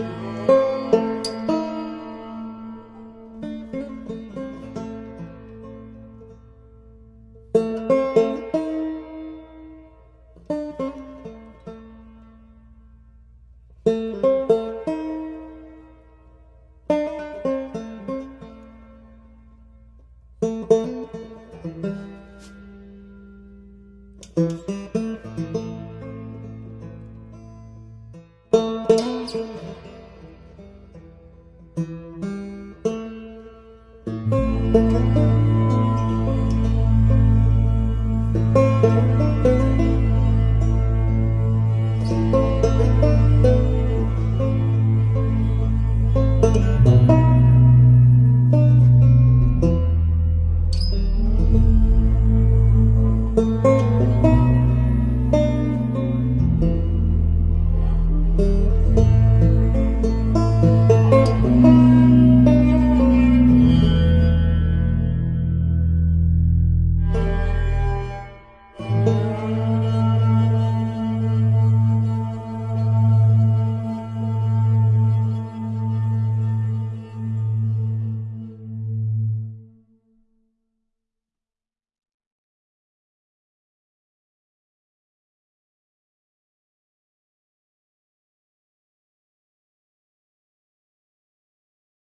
you.